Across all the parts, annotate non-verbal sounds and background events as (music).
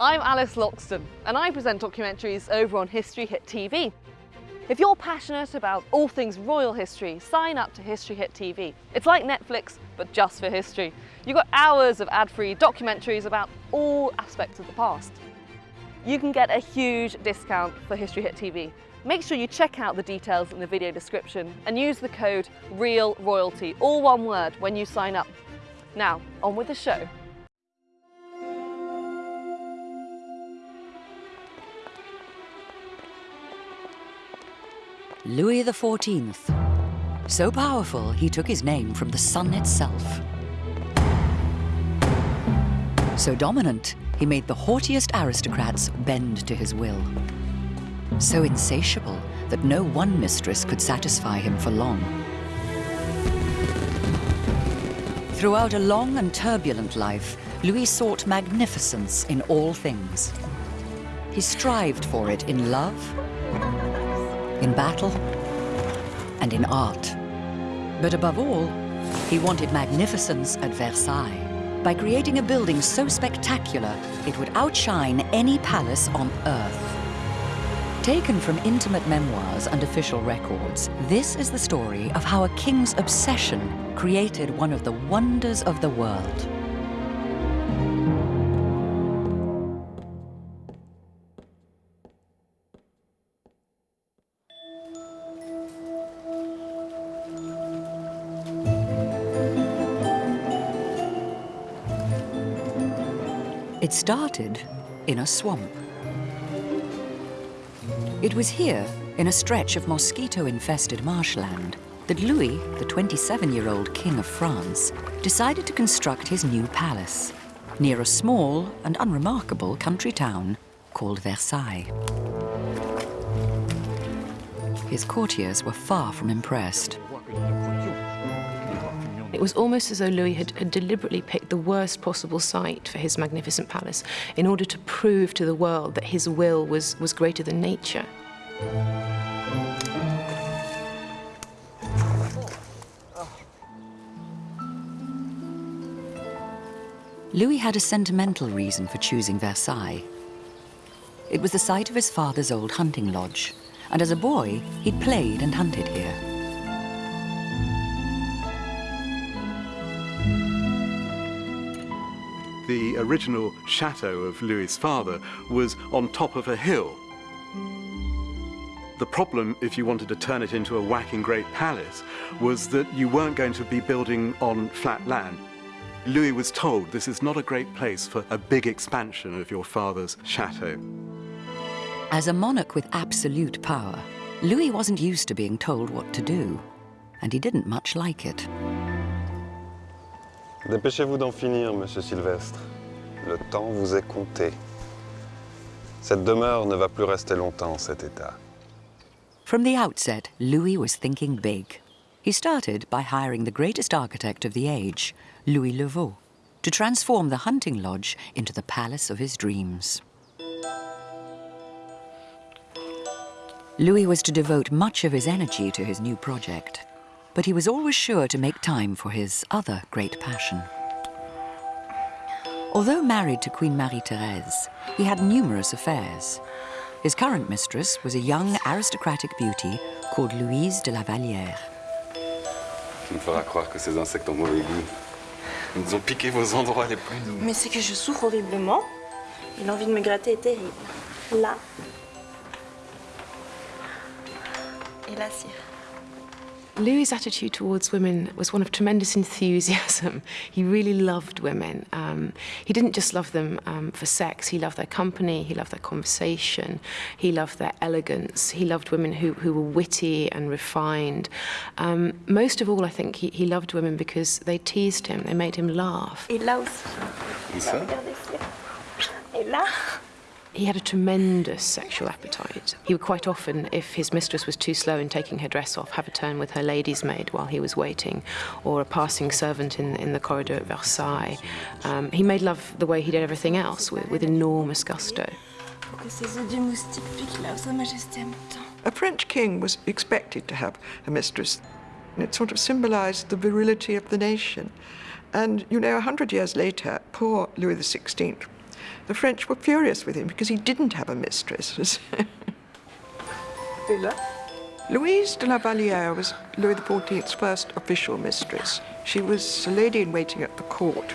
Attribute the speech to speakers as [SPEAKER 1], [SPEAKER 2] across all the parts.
[SPEAKER 1] I'm Alice Loxton and I present documentaries over on History Hit TV. If you're passionate about all things royal history, sign up to History Hit TV. It's like Netflix, but just for history. You've got hours of ad-free documentaries about all aspects of the past. You can get a huge discount for History Hit TV. Make sure you check out the details in the video description and use the code REALROYALTY, all one word, when you sign up. Now, on with the show.
[SPEAKER 2] Louis XIV. So powerful, he took his name from the sun itself. So dominant, he made the haughtiest aristocrats bend to his will. So insatiable that no one mistress could satisfy him for long. Throughout a long and turbulent life, Louis sought magnificence in all things. He strived for it in love, in battle, and in art. But above all, he wanted magnificence at Versailles by creating a building so spectacular it would outshine any palace on earth. Taken from intimate memoirs and official records, this is the story of how a king's obsession created one of the wonders of the world. It started in a swamp. It was here, in a stretch of mosquito-infested marshland, that Louis, the 27-year-old King of France, decided to construct his new palace, near a small and unremarkable country town called Versailles. His courtiers were far from impressed.
[SPEAKER 3] It was almost as though Louis had, had, deliberately picked the worst possible site for his magnificent palace in order to prove to the world that his will was, was greater than nature.
[SPEAKER 2] Louis had a sentimental reason for choosing Versailles. It was the site of his father's old hunting lodge, and as a boy, he'd played and hunted here.
[SPEAKER 4] Original chateau of Louis's father was on top of a hill. The problem, if you wanted to turn it into a whacking great palace, was that you weren't going to be building on flat land. Louis was told this is not a great place for a big expansion of your father's chateau.
[SPEAKER 2] As a monarch with absolute power, Louis wasn't used to being told what to do, and he didn't much like it.
[SPEAKER 5] Dépêchez-vous d'en finir, Monsieur Silvestre. Le temps vous est compté. Cette demeure ne va plus rester longtemps en cet état.
[SPEAKER 2] From the outset, Louis was thinking big. He started by hiring the greatest architect of the age, Louis Le Vau, to transform the hunting lodge into the palace of his dreams. Louis was to devote much of his energy to his new project but he was always sure to make time for his other great passion. Although married to Queen Marie-Thérèse, he had numerous affairs. His current mistress was a young aristocratic beauty called Louise de la Vallière.
[SPEAKER 5] Tu me feras croire que ces insectes ont mauvais goût. Ils nous ont piqué vos endroits les plus doux.
[SPEAKER 6] Mais c'est que je souffre horriblement. Et l'envie de me gratter est terrible. Là. Et là, sire.
[SPEAKER 3] Louis' attitude towards women was one of tremendous (laughs) enthusiasm. He really loved women. Um, he didn't just love them um, for sex, he loved their company, he loved their conversation, he loved their elegance, he loved women who, who were witty and refined. Um, most of all, I think, he, he loved women because they teased him, they made him laugh.
[SPEAKER 6] Et là aussi.
[SPEAKER 5] Et ça
[SPEAKER 6] Et là.
[SPEAKER 3] He had a tremendous sexual appetite. He would quite often, if his mistress was too slow in taking her dress off, have a turn with her lady's maid while he was waiting, or a passing servant in, in the corridor at Versailles. Um, he made love the way he did everything else, with, with enormous gusto.
[SPEAKER 7] A French king was expected to have a mistress. And it sort of symbolized the virility of the nation. And, you know, a hundred years later, poor Louis XVI the French were furious with him because he didn't have a mistress. Louise de la Vallière was Louis XIV's first official mistress. She was a lady in waiting at the court.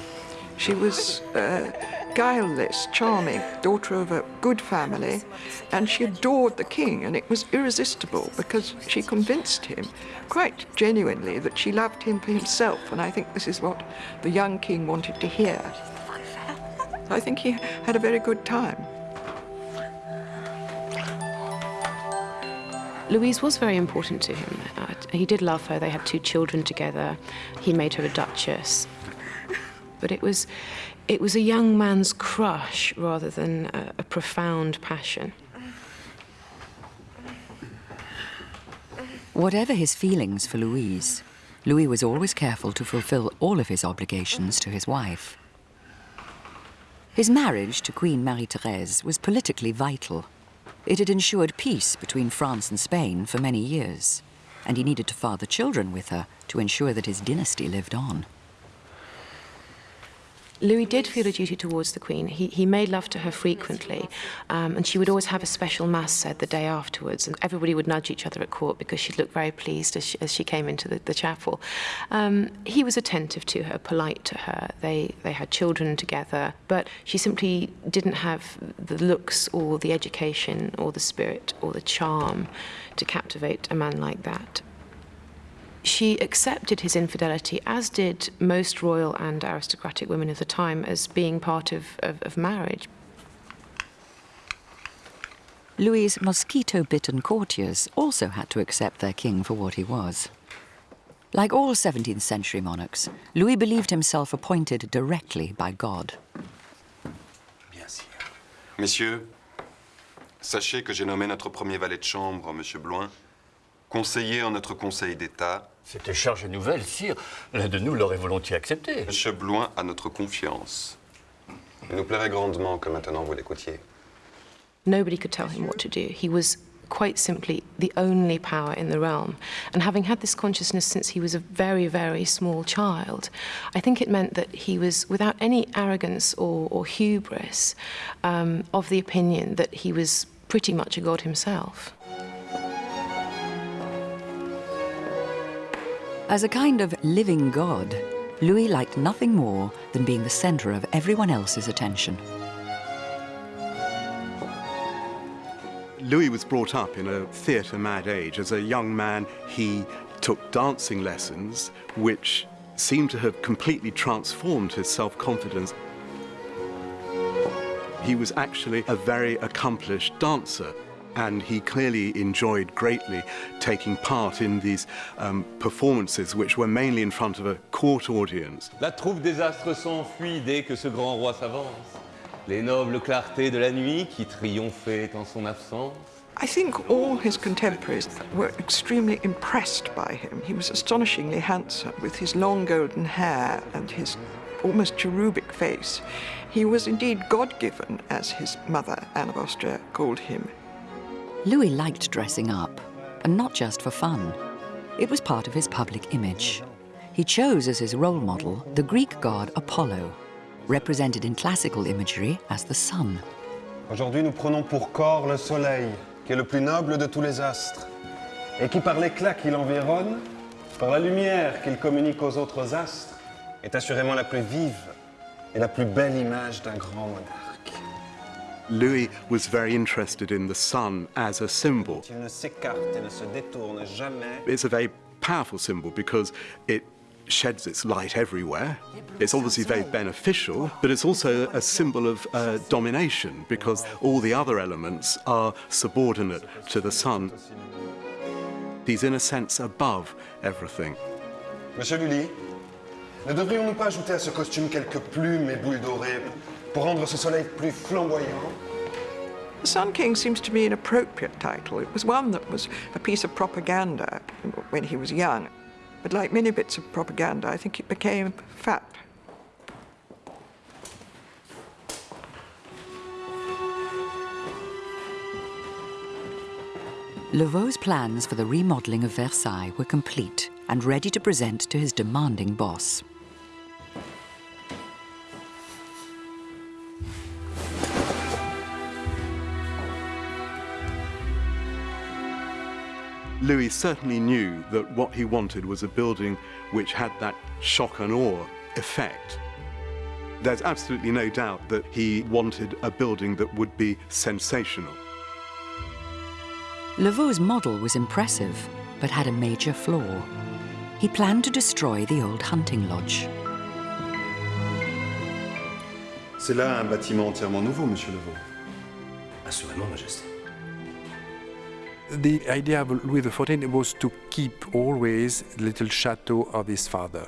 [SPEAKER 7] She was uh, guileless, charming, daughter of a good family, and she adored the king, and it was irresistible because she convinced him quite genuinely that she loved him for himself, and I think this is what the young king wanted to hear. I think he had a very good time.
[SPEAKER 3] Louise was very important to him. Uh, he did love her. They had two children together. He made her a duchess. But it was, it was a young man's crush rather than a, a profound passion.
[SPEAKER 2] Whatever his feelings for Louise, Louis was always careful to fulfill all of his obligations to his wife. His marriage to Queen Marie-Thérèse was politically vital. It had ensured peace between France and Spain for many years, and he needed to father children with her to ensure that his dynasty lived on.
[SPEAKER 3] Louis did feel a duty towards the Queen. He, he made love to her frequently, um, and she would always have a special mass said the day afterwards, and everybody would nudge each other at court because she'd look very pleased as she, as she came into the, the chapel. Um, he was attentive to her, polite to her. They, they had children together, but she simply didn't have the looks or the education or the spirit or the charm to captivate a man like that she accepted his infidelity, as did most royal and aristocratic women of the time, as being part of, of, of marriage.
[SPEAKER 2] Louis' mosquito-bitten courtiers also had to accept their king for what he was. Like all 17th century monarchs, Louis believed himself appointed directly by God.
[SPEAKER 5] Messieurs, sachez que j'ai nommé notre premier valet de chambre, Monsieur Blouin, conseiller en notre Conseil d'État
[SPEAKER 8] C'était charge nouvelle, sire. L'un de nous l'aurait volontiers accepté.
[SPEAKER 5] Monsieur Blouin a notre confiance. Il nous plairait grandement que maintenant vous l'écoutiez.
[SPEAKER 3] Nobody could tell him what to do. He was quite simply the only power in the realm. And having had this consciousness since he was a very, very small child, I think it meant that he was, without any arrogance or, or hubris, um, of the opinion that he was pretty much a god himself.
[SPEAKER 2] As a kind of living god, Louis liked nothing more than being the center of everyone else's attention.
[SPEAKER 4] Louis was brought up in a theatre-mad age. As a young man, he took dancing lessons, which seemed to have completely transformed his self-confidence. He was actually a very accomplished dancer and he clearly enjoyed greatly taking part in these um, performances, which were mainly in front of a court audience.
[SPEAKER 9] La troupe des astres s'enfuit dès que ce grand roi s'avance. Les nobles clartés de la nuit qui triomphaient en son absence.
[SPEAKER 7] I think all his contemporaries were extremely impressed by him. He was astonishingly handsome with his long golden hair and his almost cherubic face. He was indeed God-given, as his mother, Anne of Austria, called him.
[SPEAKER 2] Louis liked dressing up, and not just for fun. It was part of his public image. He chose as his role model the Greek god Apollo, represented in classical imagery as the sun.
[SPEAKER 5] Aujourd'hui, nous prenons pour corps le soleil, qui est le plus noble de tous les astres, et qui, par l'éclat qui l'environne, par la lumière qu'il communique aux autres astres, est assurément la plus vive et la plus belle image d'un grand monarque.
[SPEAKER 4] Louis was very interested in the sun as a symbol. It's a very powerful symbol because it sheds its light everywhere. It's obviously very beneficial, but it's also a symbol of uh, domination because all the other elements are subordinate to the sun. He's in a sense above everything.
[SPEAKER 5] Monsieur Lully, ne devrions-nous pas ajouter à ce costume quelques plumes et boules dorées pour rendre ce soleil plus flamboyant.
[SPEAKER 7] The Sun King seems to me an appropriate title. It was one that was a piece of propaganda when he was young. But like many bits of propaganda, I think it became fat.
[SPEAKER 2] Le Vau's plans for the remodelling of Versailles were complete and ready to present to his demanding boss.
[SPEAKER 4] Louis certainly knew that what he wanted was a building which had that shock and awe effect. There's absolutely no doubt that he wanted a building that would be sensational.
[SPEAKER 2] Le Vau's model was impressive, but had a major flaw. He planned to destroy the old hunting lodge.
[SPEAKER 5] C'est là un bâtiment entièrement nouveau, Monsieur Le Vau.
[SPEAKER 10] Assurément, Majesté.
[SPEAKER 11] The idea of Louis XIV was to keep always the little chateau of his father.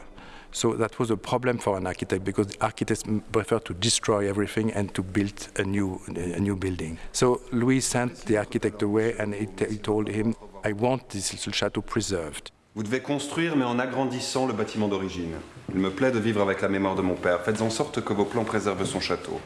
[SPEAKER 11] So that was a problem for an architect because architects prefer to destroy everything and to build a new, a new building. So Louis sent the architect away and he, he told him, I want this little chateau preserved.
[SPEAKER 5] Vous devez construire, mais en agrandissant le bâtiment d'origine. Il me plaît de vivre avec la mémoire de mon père. Faites en sorte que vos plans préservent son château.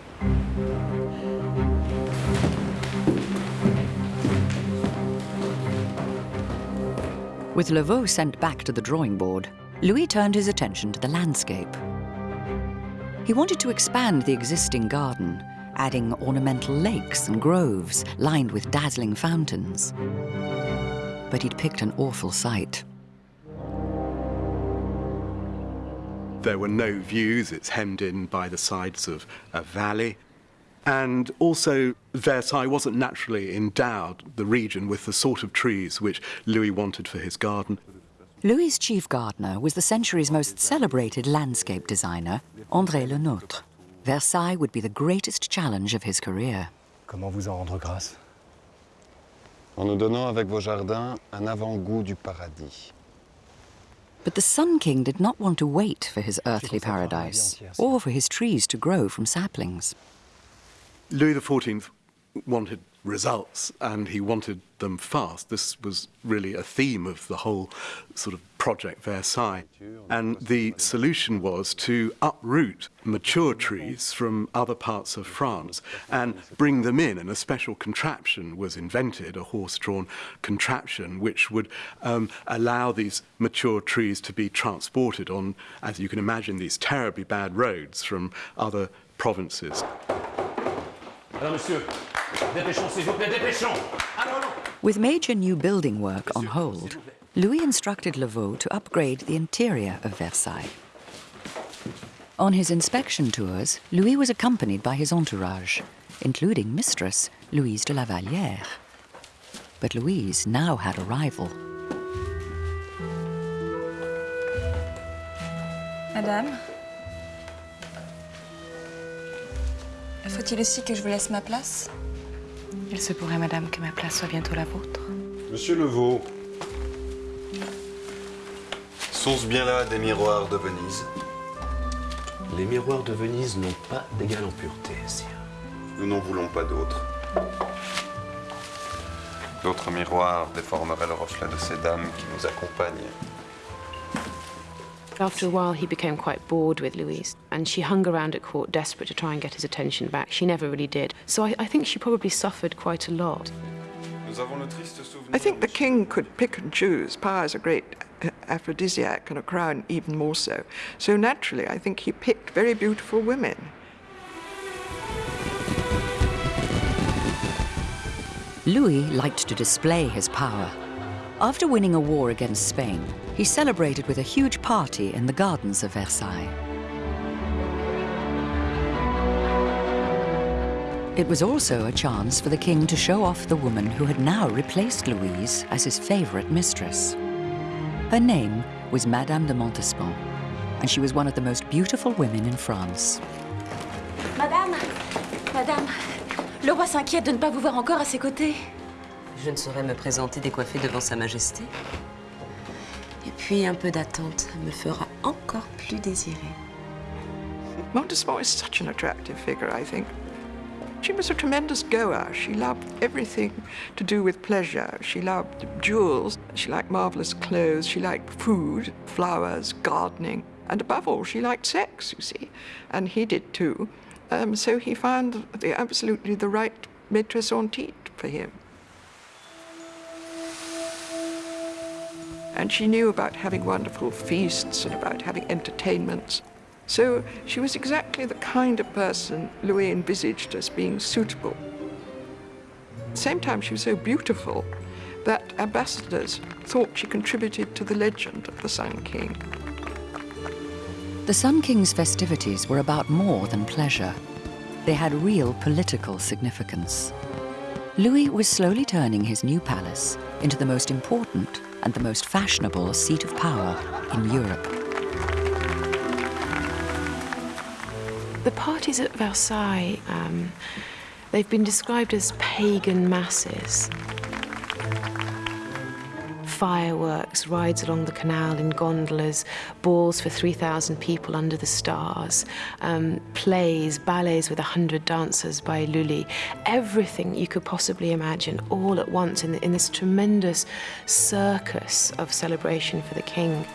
[SPEAKER 2] With Le Vau sent back to the drawing board, Louis turned his attention to the landscape. He wanted to expand the existing garden, adding ornamental lakes and groves lined with dazzling fountains. But he'd picked an awful site.
[SPEAKER 4] There were no views, it's hemmed in by the sides of a valley. And also, Versailles wasn't naturally endowed, the region, with the sort of trees which Louis wanted for his garden.
[SPEAKER 2] Louis's chief gardener was the century's most celebrated landscape designer, André Le Nôtre. Versailles would be the greatest challenge of his career.
[SPEAKER 10] Comment vous en rendre grâce
[SPEAKER 5] En nous donnant avec vos jardins un avant-goût du paradis.
[SPEAKER 2] But the Sun King did not want to wait for his earthly paradise, or for his trees to grow from saplings.
[SPEAKER 4] Louis XIV wanted results and he wanted them fast. This was really a theme of the whole sort of project Versailles. And the solution was to uproot mature trees from other parts of France and bring them in. And a special contraption was invented, a horse-drawn contraption, which would um, allow these mature trees to be transported on, as you can imagine, these terribly bad roads from other provinces.
[SPEAKER 2] With major new building work on hold, Louis instructed Le Vau to upgrade the interior of Versailles. On his inspection tours, Louis was accompanied by his entourage, including Mistress Louise de la Vallière. But Louise now had a rival.
[SPEAKER 12] Madame Faut-il aussi que je vous laisse ma place?
[SPEAKER 3] Il se pourrait, madame, que ma place soit bientôt la vôtre.
[SPEAKER 5] Monsieur Levaux, sont-ce bien là des miroirs de Venise
[SPEAKER 10] Les miroirs de Venise n'ont pas d'égal en pureté, sire.
[SPEAKER 5] Nous n'en voulons pas d'autres. D'autres miroirs déformeraient le reflet de ces dames qui nous accompagnent.
[SPEAKER 3] After a while, he became quite bored with Louise, and she hung around at court desperate to try and get his attention back. She never really did. So I, I think she probably suffered quite a lot.
[SPEAKER 7] I think the king could pick and choose. Power is a great uh, aphrodisiac, and a crown even more so. So naturally, I think he picked very beautiful women.
[SPEAKER 2] Louis liked to display his power. After winning a war against Spain, he celebrated with a huge party in the gardens of Versailles. It was also a chance for the king to show off the woman who had now replaced Louise as his favorite mistress. Her name was Madame de Montespan, and she was one of the most beautiful women in France.
[SPEAKER 12] Madame Madame Le roi s'inquiète de ne pas vous voir encore à ses côtés.
[SPEAKER 13] Je ne saurais me présenter décoiffée devant Sa Majesté. Et puis un peu d'attente me fera encore plus désirer.
[SPEAKER 7] Montespan is such an attractive figure, I think. She was a tremendous goer. She loved everything to do with pleasure. She loved jewels. She liked marvelous clothes. She liked food, flowers, gardening. And above all, she liked sex, you see. And he did too. Um, so he found the, absolutely the right maîtresse en titre for him. And she knew about having wonderful feasts and about having entertainments. So she was exactly the kind of person Louis envisaged as being suitable. At the same time, she was so beautiful that ambassadors thought she contributed to the legend of the Sun King.
[SPEAKER 2] The Sun King's festivities were about more than pleasure. They had real political significance. Louis was slowly turning his new palace into the most important and the most fashionable seat of power in Europe.
[SPEAKER 3] The parties at Versailles, um, they've been described as pagan masses fireworks, rides along the canal in gondolas, balls for 3,000 people under the stars, um, plays, ballets with 100 dancers by Lully, everything you could possibly imagine all at once in, in this tremendous circus of celebration for the king.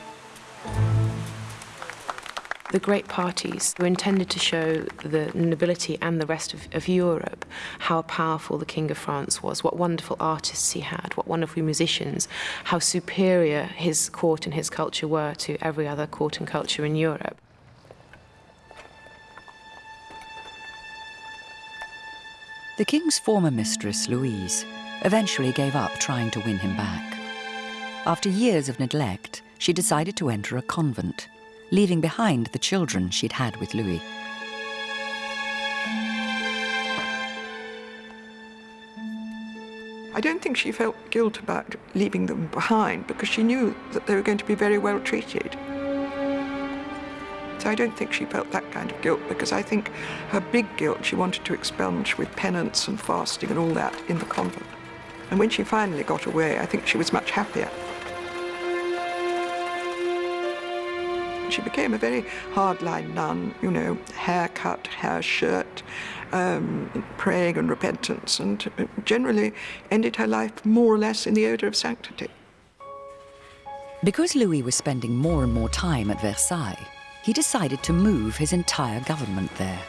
[SPEAKER 3] The great parties were intended to show the nobility and the rest of, of, Europe how powerful the King of France was, what wonderful artists he had, what wonderful musicians, how superior his court and his culture were to every other court and culture in Europe.
[SPEAKER 2] The king's former mistress, Louise, eventually gave up trying to win him back. After years of neglect, she decided to enter a convent leaving behind the children she'd had with Louis.
[SPEAKER 7] I don't think she felt guilt about leaving them behind because she knew that they were going to be very well treated. So I don't think she felt that kind of guilt because I think her big guilt she wanted to expunge with penance and fasting and all that in the convent. And when she finally got away, I think she was much happier. She became a very hardline nun, you know, haircut, hair shirt, um, praying and repentance, and generally ended her life more or less in the odour of sanctity.
[SPEAKER 2] Because Louis was spending more and more time at Versailles, he decided to move his entire government there.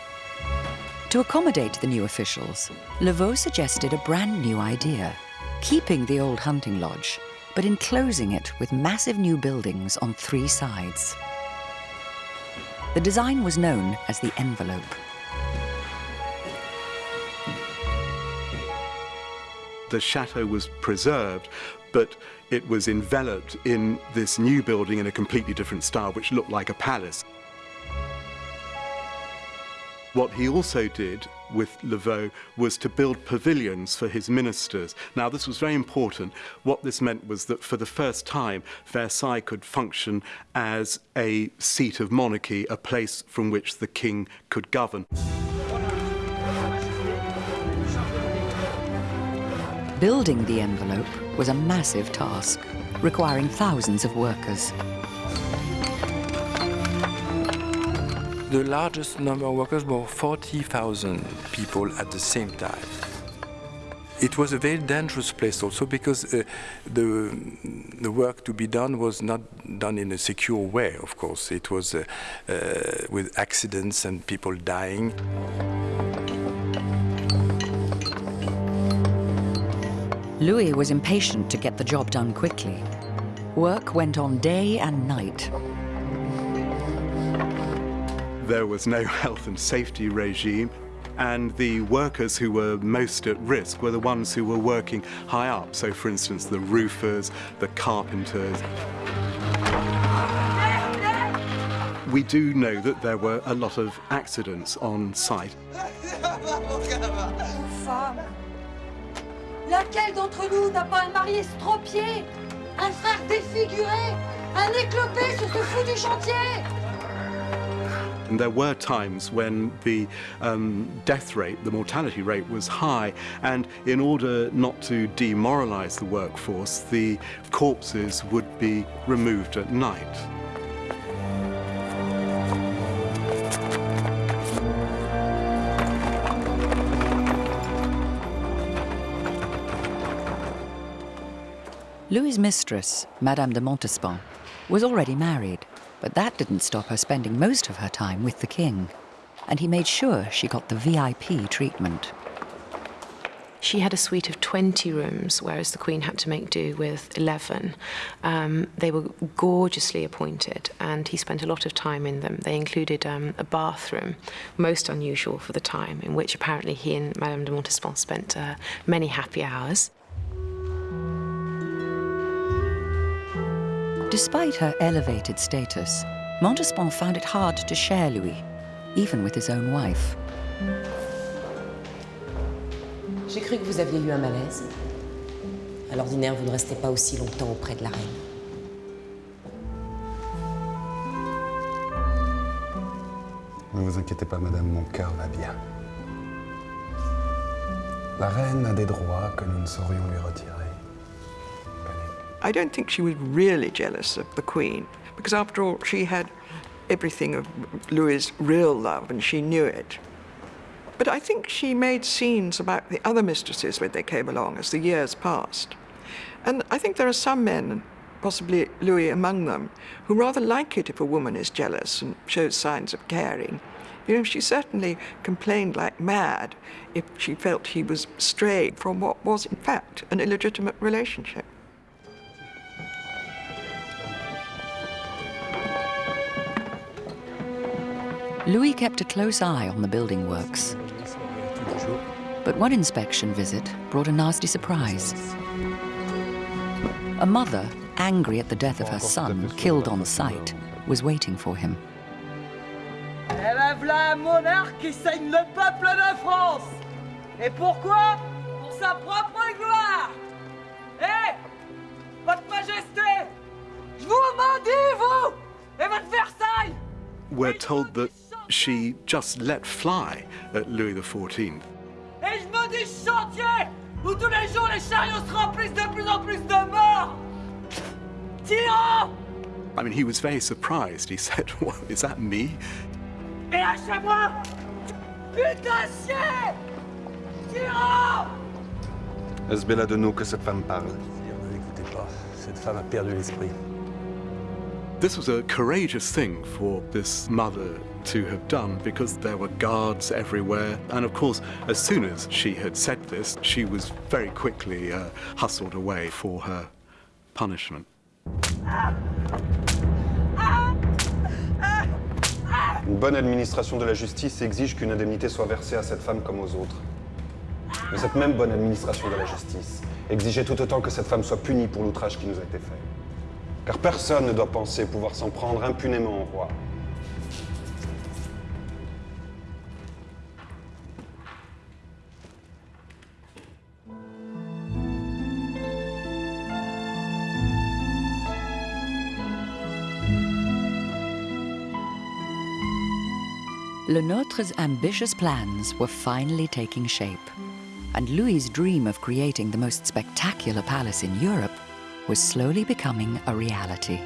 [SPEAKER 2] To accommodate the new officials, Le Vau suggested a brand new idea, keeping the old hunting lodge, but enclosing it with massive new buildings on three sides. The design was known as the envelope.
[SPEAKER 4] The chateau was preserved, but it was enveloped in this new building in a completely different style, which looked like a palace. What he also did with Le Vau was to build pavilions for his ministers. Now, this was very important. What this meant was that for the first time, Versailles could function as a seat of monarchy, a place from which the king could govern.
[SPEAKER 2] Building the envelope was a massive task, requiring thousands of workers.
[SPEAKER 11] The largest number of workers were 40,000 people at the same time. It was a very dangerous place also because uh, the, the work to be done was not done in a secure way, of course. It was uh, uh, with accidents and people dying.
[SPEAKER 2] Louis was impatient to get the job done quickly. Work went on day and night
[SPEAKER 4] there was no health and safety regime and the workers who were most at risk were the ones who were working high up. So, for instance, the roofers, the carpenters. We do know that there were a lot of accidents on site.
[SPEAKER 14] Laquelle d'entre nous n'a pas un mari estropié, un frère défiguré, un éclopé sur ce foutu chantier
[SPEAKER 4] and there were times when the um, death rate, the mortality rate was high, and in order not to demoralize the workforce, the corpses would be removed at night.
[SPEAKER 2] Louis' mistress, Madame de Montespan, was already married. But that didn't stop her spending most of her time with the king, and he made sure she got the VIP treatment.
[SPEAKER 3] She had a suite of 20 rooms, whereas the Queen had to make do with 11. Um, they were gorgeously appointed, and he spent a lot of time in them. They included um, a bathroom, most unusual for the time, in which apparently he and Madame de Montespan spent uh, many happy hours.
[SPEAKER 2] Despite her elevated status, Montespan found it hard to share Louis, even with his own wife.
[SPEAKER 13] J'ai cru que vous aviez eu un malaise. À l'ordinaire, vous ne restez pas aussi longtemps auprès de la reine.
[SPEAKER 5] Ne vous inquiétez pas, madame, mon cœur va bien. La reine a des droits que nous ne saurions lui retirer.
[SPEAKER 7] I don't think she was really jealous of the Queen, because after all, she had everything of Louis's real love, and she knew it. But I think she made scenes about the other mistresses when they came along as the years passed. And I think there are some men, possibly Louis among them, who rather like it if a woman is jealous and shows signs of caring. You know, she certainly complained like mad if she felt he was strayed from what was, in fact, an illegitimate relationship.
[SPEAKER 2] Louis kept a close eye on the building works. But one inspection visit brought a nasty surprise. A mother, angry at the death of her son, killed on the site, was waiting for him.
[SPEAKER 15] Eh voilà un monarque qui saigne le peuple de France Et pourquoi Pour sa propre gloire Eh Votre Majesté Je vous maudis, vous Et votre Versailles
[SPEAKER 4] We're told that she just let fly at Louis XIV.
[SPEAKER 15] Et je maudis ce chantier Où tous les jours les chariots se remplissent de plus en plus de morts Tyrans
[SPEAKER 4] I mean, he was very surprised. He said, (laughs) what, is that me?
[SPEAKER 15] Et lâchez-moi Putain de chien Tyrans
[SPEAKER 5] Est-ce Bella de nous que cette femme parle
[SPEAKER 10] Ne l'écoutez pas, cette femme a perdu l'esprit.
[SPEAKER 4] This was a courageous thing for this mother to have done because there were guards everywhere. And of course, as soon as she had said this, she was very quickly uh, hustled away for her punishment.
[SPEAKER 5] Une bonne administration de la justice exige qu'une indemnité soit versée à cette femme comme aux autres. Mais cette même bonne administration de la justice exigeait tout autant que cette femme soit punie pour l'outrage qui nous a été fait. Car personne ne doit penser pouvoir s'en prendre impunément au roi.
[SPEAKER 2] Le Nôtre's ambitious plans were finally taking shape, and Louis's dream of creating the most spectacular palace in Europe was slowly becoming a reality.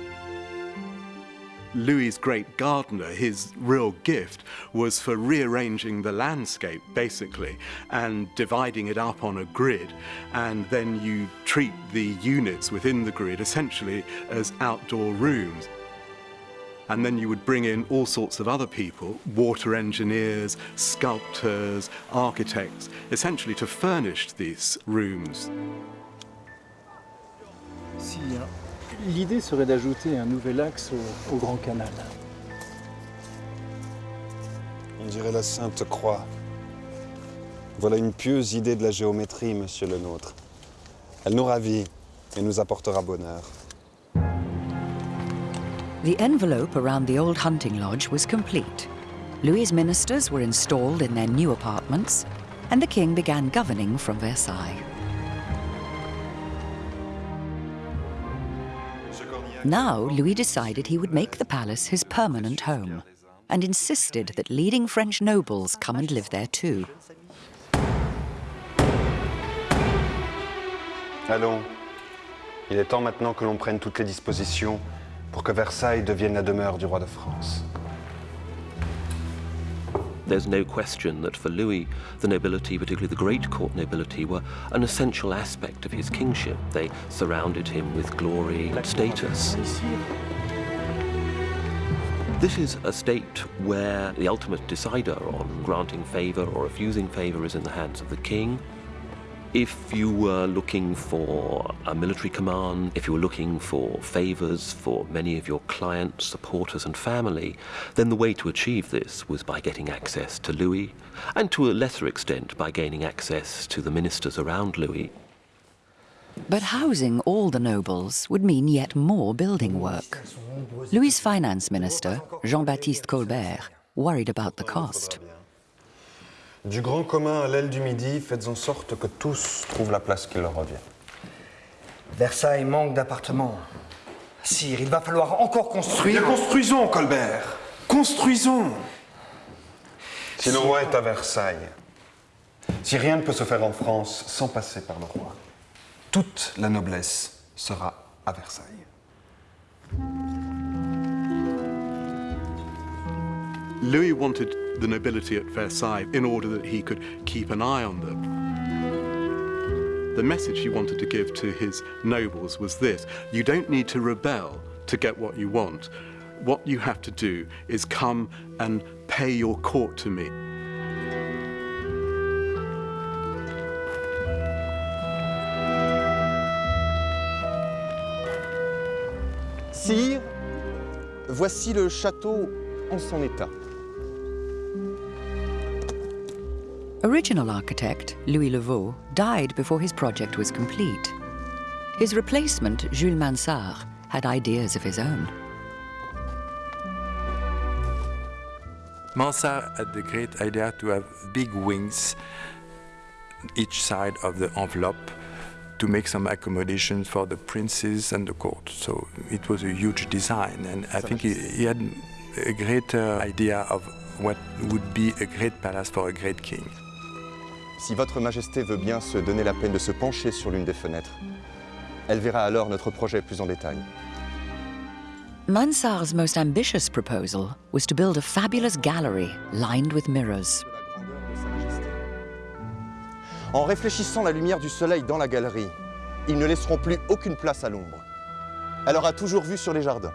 [SPEAKER 4] Louis's great gardener, his real gift was for rearranging the landscape, basically, and dividing it up on a grid. And then you treat the units within the grid essentially as outdoor rooms. And then you would bring in all sorts of other people, water engineers, sculptors, architects, essentially to furnish these rooms.
[SPEAKER 16] Si, l'idée serait d'ajouter un nouvel axe au, au Grand Canal.
[SPEAKER 5] On dirait la Sainte Croix. Voilà une pieuse idée de la géométrie, monsieur le nôtre. Elle nous ravit et nous apportera bonheur.
[SPEAKER 2] The envelope around the old hunting lodge was complete. Louis's ministers were installed in their new apartments, and the king began governing from Versailles. Now, Louis decided he would make the palace his permanent home and insisted that leading French nobles come and live there too.
[SPEAKER 5] Allons, il est temps maintenant que l'on prenne toutes les dispositions pour que Versailles devienne la demeure du roi de France.
[SPEAKER 10] There's no question that for Louis, the nobility, particularly the great court nobility, were an essential aspect of his kingship. They surrounded him with glory and status. This is a state where the ultimate decider on granting favour or refusing favour is in the hands of the king. If you were looking for a military command, if you were looking for favours for many of your clients, supporters and family, then the way to achieve this was by getting access to Louis, and to a lesser extent by gaining access to the ministers around Louis.
[SPEAKER 2] But housing all the nobles would mean yet more building work. Louis' finance minister, Jean-Baptiste Colbert, worried about the cost.
[SPEAKER 5] Du grand commun à l'aile du midi, faites en sorte que tous trouvent la place qui leur revient.
[SPEAKER 17] Versailles manque d'appartements. Sire, il va falloir encore construire.
[SPEAKER 5] Bien, construisons, Colbert. Construisons. Si le roi est à Versailles, si rien ne peut se faire en France sans passer par le roi, toute la noblesse sera à Versailles.
[SPEAKER 4] Louis wanted the nobility at Versailles in order that he could keep an eye on them. The message he wanted to give to his nobles was this you don't need to rebel to get what you want. What you have to do is come and pay your court to me.
[SPEAKER 18] Sire, voici le château en son état.
[SPEAKER 2] Original architect Louis Le Vau died before his project was complete. His replacement, Jules Mansart, had ideas of his own.
[SPEAKER 11] Mansart had the great idea to have big wings each side of the envelope to make some accommodations for the princes and the court. So it was a huge design, and I think he, he had a greater idea of what would be a great palace for a great king.
[SPEAKER 18] Si Votre Majesté veut bien se donner la peine de se pencher sur l'une des fenêtres, elle verra alors notre projet plus en détail.
[SPEAKER 2] Mansart's most ambitious proposal was to build a fabulous gallery lined with mirrors.
[SPEAKER 18] En réfléchissant la lumière du soleil dans la galerie, ils ne laisseront plus aucune place à l'ombre. Elle aura toujours vue sur les jardins.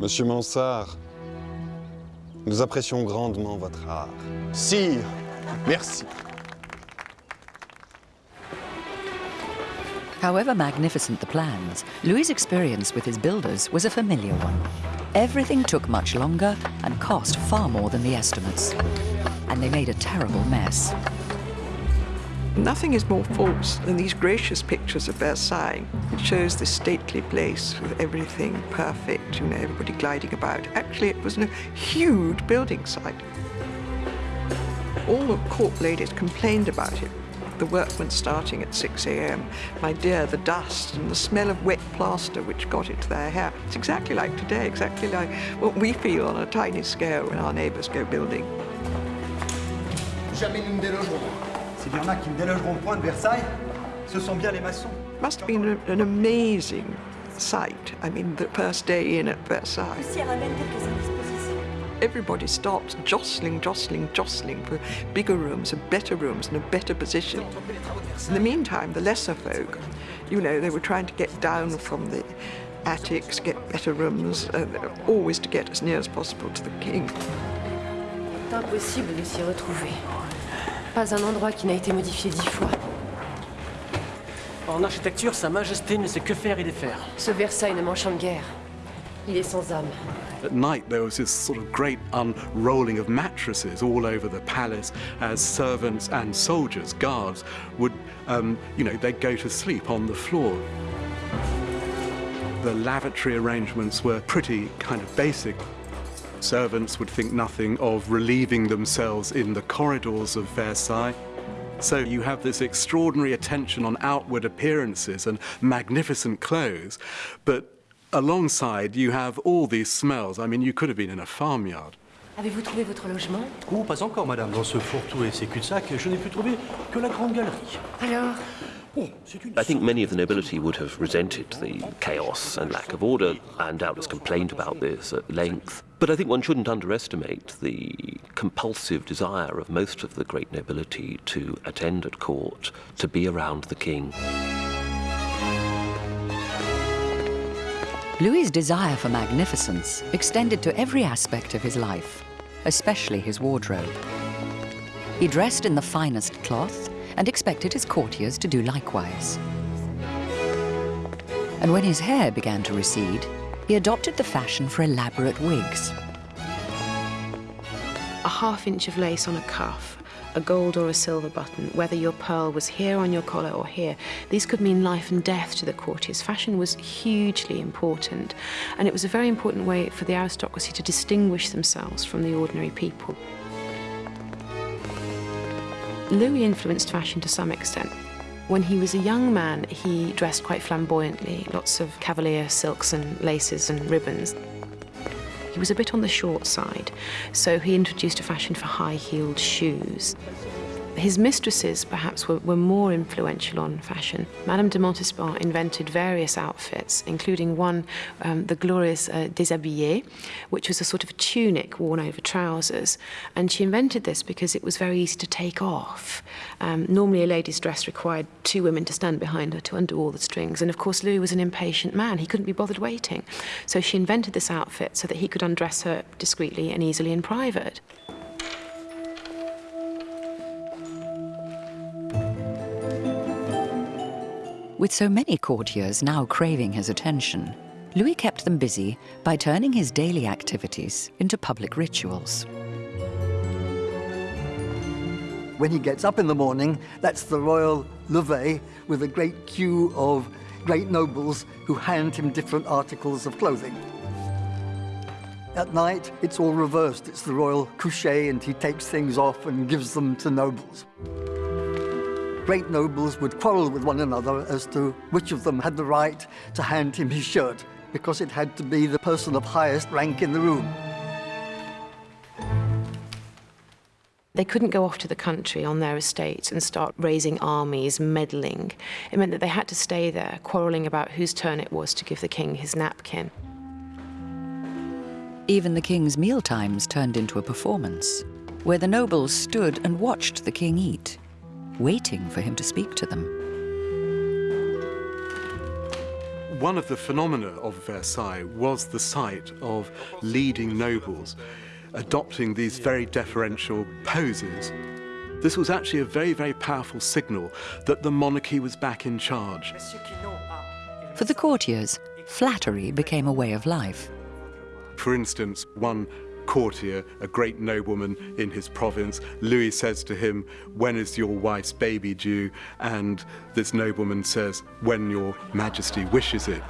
[SPEAKER 5] Monsieur Mansart, nous apprécions grandement votre art.
[SPEAKER 18] Sire, merci.
[SPEAKER 2] However magnificent the plans, Louis' experience with his builders was a familiar one. Everything took much longer and cost far more than the estimates. And they made a terrible mess.
[SPEAKER 7] Nothing is more false than these gracious pictures of Versailles. It shows this stately place with everything perfect, you know, everybody gliding about. Actually, it was a huge building site. All the court ladies complained about it. The workmen starting at 6 a.m. My dear, the dust and the smell of wet plaster which got into their hair. It's exactly like today, exactly like what we feel on a tiny scale when our neighbours go building.
[SPEAKER 17] Jamais nous ne. S'il y en a qui ne délogeront point de Versailles, ce sont bien les maçons.
[SPEAKER 7] Must have been an amazing sight. I mean, the first day in at Versailles. Everybody starts jostling, jostling, jostling for bigger rooms and better rooms and a better position. In the meantime, the lesser folk, you know, they were trying to get down from the attics, get better rooms, uh, always to get as near as possible to the king.
[SPEAKER 19] Impossible de s'y retrouver. Pas un endroit qui n'a été modifié dix fois.
[SPEAKER 20] En architecture, Sa Majesté ne sait que faire et défaire.
[SPEAKER 19] Ce Versailles ne m'enchante guère. Il est sans âme.
[SPEAKER 4] At night, there was this sort of great unrolling of mattresses all over the palace as servants and soldiers, guards, would, um, you know, they'd go to sleep on the floor. The lavatory arrangements were pretty kind of basic. Servants would think nothing of relieving themselves in the corridors of Versailles. So you have this extraordinary attention on outward appearances and magnificent clothes, but alongside you have all these smells. I mean, you could have been in a farmyard.
[SPEAKER 19] Avez-vous trouvé votre logement
[SPEAKER 16] Oh, pas encore, madame. Dans ce fourre-tout et ces cul-de-sac, je n'ai pu trouver que la grande galerie.
[SPEAKER 19] Alors oh,
[SPEAKER 10] I think many of the nobility would have resented the chaos and lack of order and doubtless complained about this at length. But I think one shouldn't underestimate the compulsive desire of most of the great nobility to attend at court, to be around the king.
[SPEAKER 2] Louis's desire for magnificence extended to every aspect of his life, especially his wardrobe. He dressed in the finest cloth and expected his courtiers to do likewise. And when his hair began to recede, he adopted the fashion for elaborate wigs.
[SPEAKER 3] A half inch of lace on a cuff, a gold or a silver button, whether your pearl was here on your collar or here. These could mean life and death to the courtiers. Fashion was hugely important, and it was a very important way for the aristocracy to distinguish themselves from the ordinary people. Louis influenced fashion to some extent. When he was a young man, he dressed quite flamboyantly, lots of cavalier silks and laces and ribbons. He was a bit on the short side, so he introduced a fashion for high-heeled shoes. His mistresses, perhaps, were, were, more influential on fashion. Madame de Montespan invented various outfits, including one, um, the glorious uh, déshabillé, which was a sort of tunic worn over trousers. And she invented this because it was very easy to take off. Um, normally, a lady's dress required two women to stand behind her to undo all the strings. And of course, Louis was an impatient man. He couldn't be bothered waiting. So she invented this outfit so that he could undress her discreetly and easily in private.
[SPEAKER 2] With so many courtiers now craving his attention, Louis kept them busy by turning his daily activities into public rituals.
[SPEAKER 21] When he gets up in the morning, that's the royal levee with a great queue of great nobles who hand him different articles of clothing. At night, it's all reversed. It's the royal coucher, and he takes things off and gives them to nobles great nobles would quarrel with one another as to which of them had the right to hand him his shirt, because it had to be the person of highest rank in the room.
[SPEAKER 3] They couldn't go off to the country on their estates and start raising armies, meddling. It meant that they had to stay there, quarrelling about whose turn it was to give the king his napkin.
[SPEAKER 2] Even the king's mealtimes turned into a performance, where the nobles stood and watched the king eat waiting for him to speak to them.
[SPEAKER 4] One of the phenomena of Versailles was the sight of leading nobles adopting these very deferential poses. This was actually a very, very powerful signal that the monarchy was back in charge.
[SPEAKER 2] For the courtiers, flattery became a way of life.
[SPEAKER 4] For instance, one courtier, a great nobleman in his province. Louis says to him, when is your wife's baby due? And this nobleman says, when your majesty wishes it.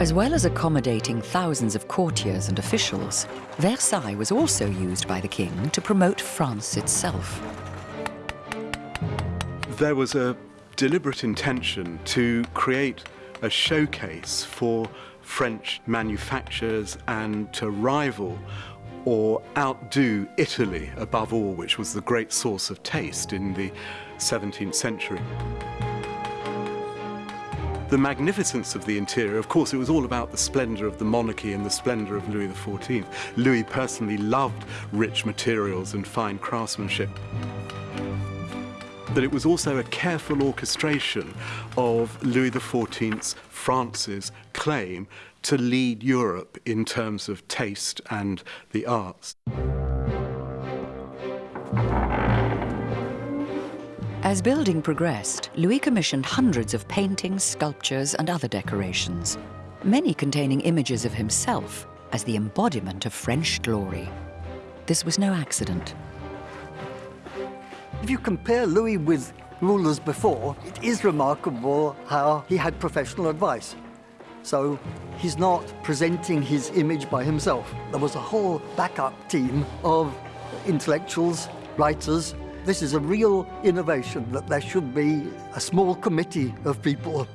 [SPEAKER 2] As well as accommodating thousands of courtiers and officials, Versailles was also used by the king to promote France itself.
[SPEAKER 4] There was a deliberate intention to create a showcase for French manufacturers and to rival or outdo Italy above all, which was the great source of taste in the 17th century. The magnificence of the interior, of course, it was all about the splendor of the monarchy and the splendor of Louis XIV. Louis personally loved rich materials and fine craftsmanship but it was also a careful orchestration of Louis XIV's France's claim to lead Europe in terms of taste and the arts.
[SPEAKER 2] As building progressed, Louis commissioned hundreds of paintings, sculptures, and other decorations, many containing images of himself as the embodiment of French glory. This was no accident.
[SPEAKER 21] If you compare Louis with rulers before, it is remarkable how he had professional advice. So he's not presenting his image by himself. There was a whole backup team of intellectuals, writers. This is a real innovation that there should be a small committee of people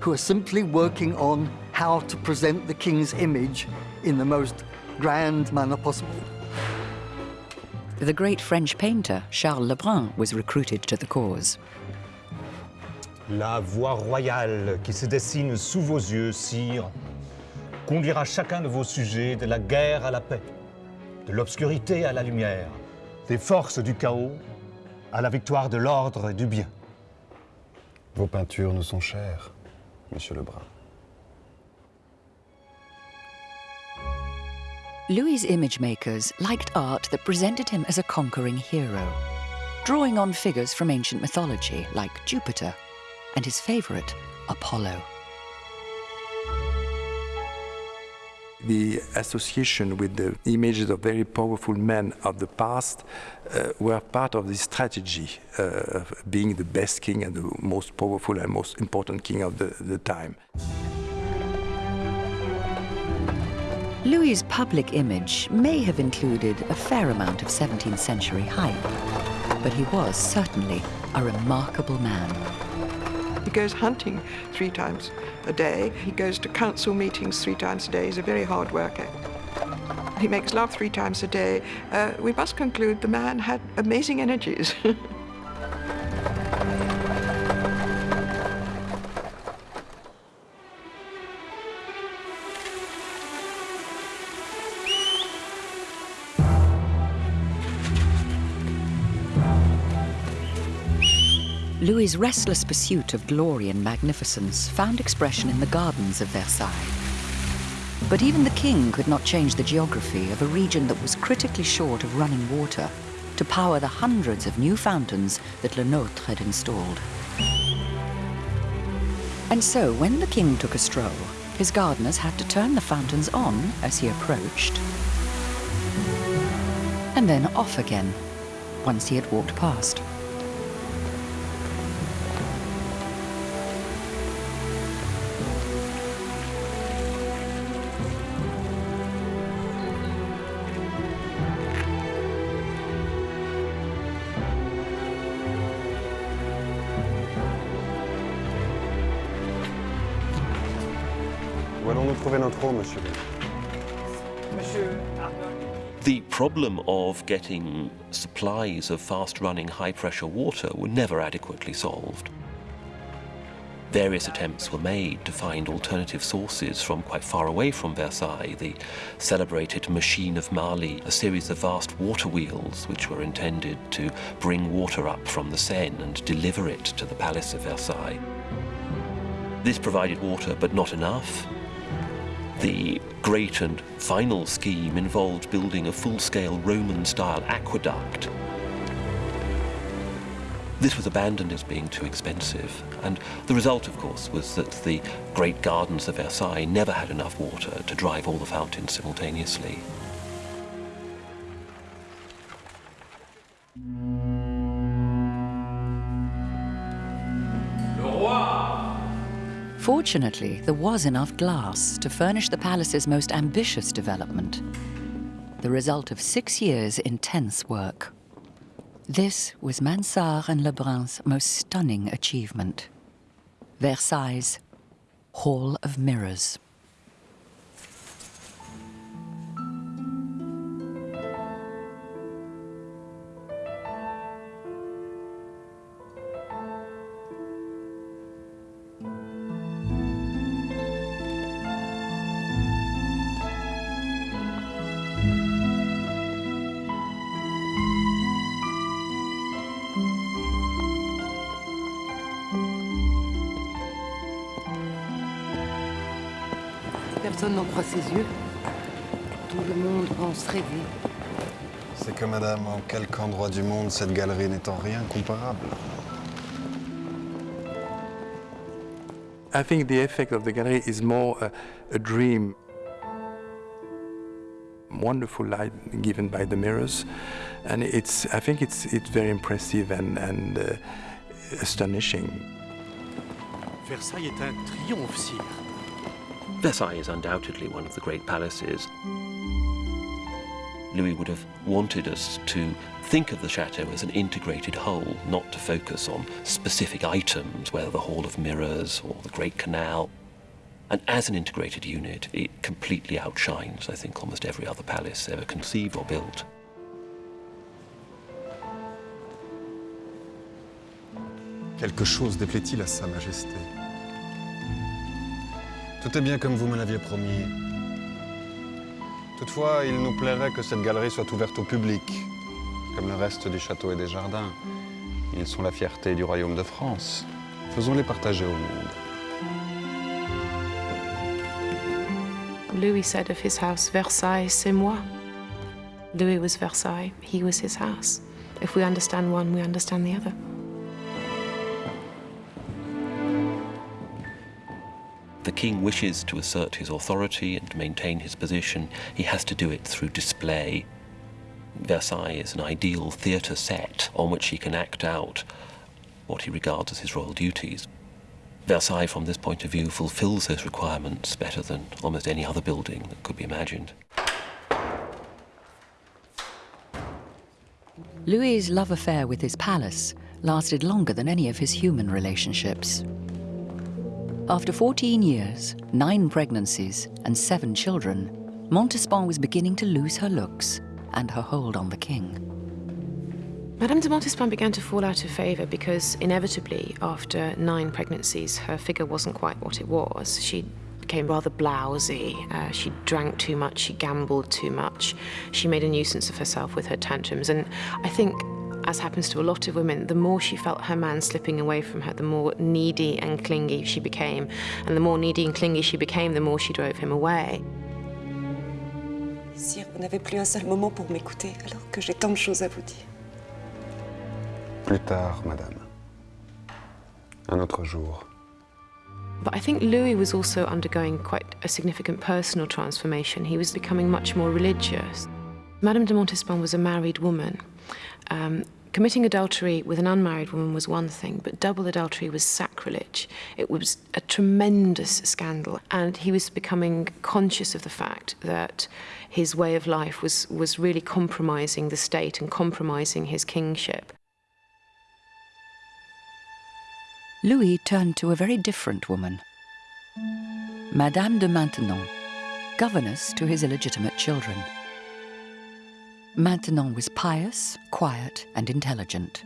[SPEAKER 21] who are simply working on how to present the king's image in the most grand manner possible.
[SPEAKER 2] The great French painter Charles Lebrun was recruited to the cause.
[SPEAKER 22] La voie royale qui se dessine sous vos yeux, sire, conduira chacun de vos sujets de la guerre à la paix, de l'obscurité à la lumière, des forces du chaos à la victoire de l'ordre et du bien.
[SPEAKER 5] Vos peintures nous sont chères, Monsieur Lebrun.
[SPEAKER 2] Louis's image makers liked art that presented him as a conquering hero, drawing on figures from ancient mythology like Jupiter and his favorite, Apollo.
[SPEAKER 11] the association with the images of very powerful men of the past uh, were part of this strategy uh, of being the best king and the most powerful and most important king of the, the time.
[SPEAKER 2] Louis's public image may have included a fair amount of 17th century hype, but he was certainly a remarkable man.
[SPEAKER 7] He goes hunting three times a day. He goes to council meetings three times a day. He's a very hard worker. He makes love three times a day. Uh, we must conclude the man had amazing energies. (laughs)
[SPEAKER 2] Louis's restless pursuit of glory and magnificence found expression in the gardens of Versailles. But even the king could not change the geography of a region that was critically short of running water to power the hundreds of new fountains that Le Nôtre had installed. And so, when the king took a stroll, his gardeners had to turn the fountains on as he approached, and then off again once he had walked past.
[SPEAKER 5] Eau, monsieur
[SPEAKER 10] The problem of getting supplies of fast-running, high-pressure water were never adequately solved. Various attempts were made to find alternative sources from quite far away from Versailles. The celebrated Machine of Marly, a series of vast water wheels which were intended to bring water up from the Seine and deliver it to the Palace of Versailles. This provided water, but not enough. The great and final scheme involved building a full-scale Roman-style aqueduct. This was abandoned as being too expensive, and the result, of course, was that the great gardens of Versailles never had enough water to drive all the fountains simultaneously.
[SPEAKER 2] Fortunately, there was enough glass to furnish the palace's most ambitious development, the result of six years' intense work. This was Mansart and Lebrun's most stunning achievement. Versailles' Hall of Mirrors.
[SPEAKER 19] Ses yeux. Tout le monde pense rêver.
[SPEAKER 5] C'est que, madame, en quelque endroit du monde cette galerie n'est en rien comparable
[SPEAKER 11] I think the effect of the gallery is more a, a dream. Wonderful light given by the mirrors, and it's. I think it's it's very impressive and and uh, astonishing.
[SPEAKER 20] Versailles est un triomphe, sire.
[SPEAKER 10] Versailles is undoubtedly one of the great palaces. Louis would have wanted us to think of the chateau as an integrated whole, not to focus on specific items, whether the Hall of Mirrors or the Great Canal. And as an integrated unit, it completely outshines, I think, almost every other palace ever conceived or built.
[SPEAKER 5] Quelque chose déplaît-il à Sa Majesté Tout est bien comme vous me l'aviez promis. Toutefois, il nous plairait que cette galerie soit ouverte au public, comme le reste du château et des jardins. Ils sont la fierté du royaume de France. Faisons-les partager au monde.
[SPEAKER 3] Louis said of his house, Versailles, c'est moi. Louis was Versailles, he was his house. If we understand one, we understand the other.
[SPEAKER 10] The king wishes to assert his authority and maintain his position, he has to do it through display. Versailles is an ideal theatre set on which he can act out what he regards as his royal duties. Versailles, from this point of view, fulfills those requirements better than almost any other building that could be imagined.
[SPEAKER 2] Louis's love affair with his palace lasted longer than any of his human relationships. After 14 years, nine pregnancies, and seven children, Montespan was beginning to lose her looks and her hold on the king.
[SPEAKER 3] Madame de Montespan began to fall out of favour because, inevitably, after nine pregnancies, her figure wasn't quite what it was. She became rather blousy. Uh, she drank too much, she gambled too much. She made a nuisance of herself with her tantrums. And I think, as happens to a lot of women, the more she felt her man slipping away from her, the more needy and clingy she became. And the more needy and clingy she became, the more she drove him away.
[SPEAKER 13] Sire, vous n'avez plus un seul moment pour m'écouter, alors que j'ai tant de choses à vous dire.
[SPEAKER 5] Plus tard, madame. Un autre jour.
[SPEAKER 3] But I think Louis was also undergoing quite a significant personal transformation. He was becoming much more religious. Madame de Montespan was a married woman. Um, committing adultery with an unmarried woman was one thing, but double adultery was sacrilege. It was a tremendous scandal, and he was becoming conscious of the fact that his way of life was, was really compromising the state and compromising his kingship.
[SPEAKER 2] Louis turned to a very different woman. Madame de Maintenon, governess to his illegitimate children. Maintenon was pious, quiet, and intelligent,